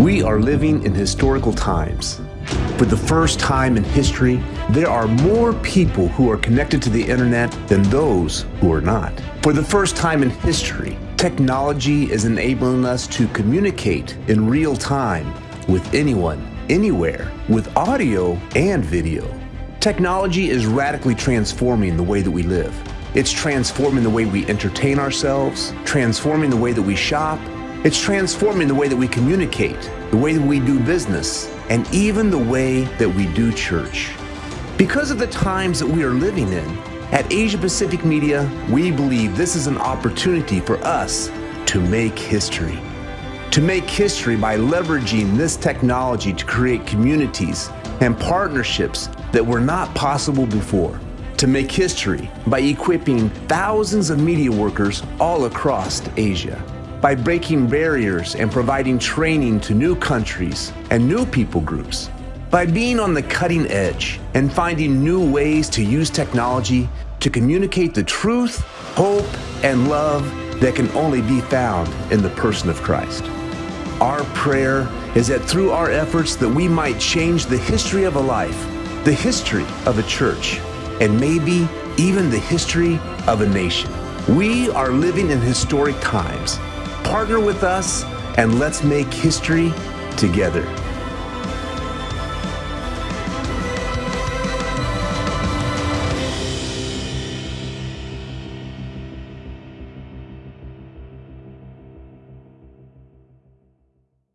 We are living in historical times. For the first time in history, there are more people who are connected to the internet than those who are not. For the first time in history, technology is enabling us to communicate in real time with anyone, anywhere, with audio and video. Technology is radically transforming the way that we live. It's transforming the way we entertain ourselves, transforming the way that we shop, it's transforming the way that we communicate, the way that we do business, and even the way that we do church. Because of the times that we are living in, at Asia Pacific Media, we believe this is an opportunity for us to make history. To make history by leveraging this technology to create communities and partnerships that were not possible before. To make history by equipping thousands of media workers all across Asia by breaking barriers and providing training to new countries and new people groups, by being on the cutting edge and finding new ways to use technology to communicate the truth, hope, and love that can only be found in the person of Christ. Our prayer is that through our efforts that we might change the history of a life, the history of a church, and maybe even the history of a nation. We are living in historic times Partner with us and let's make history together.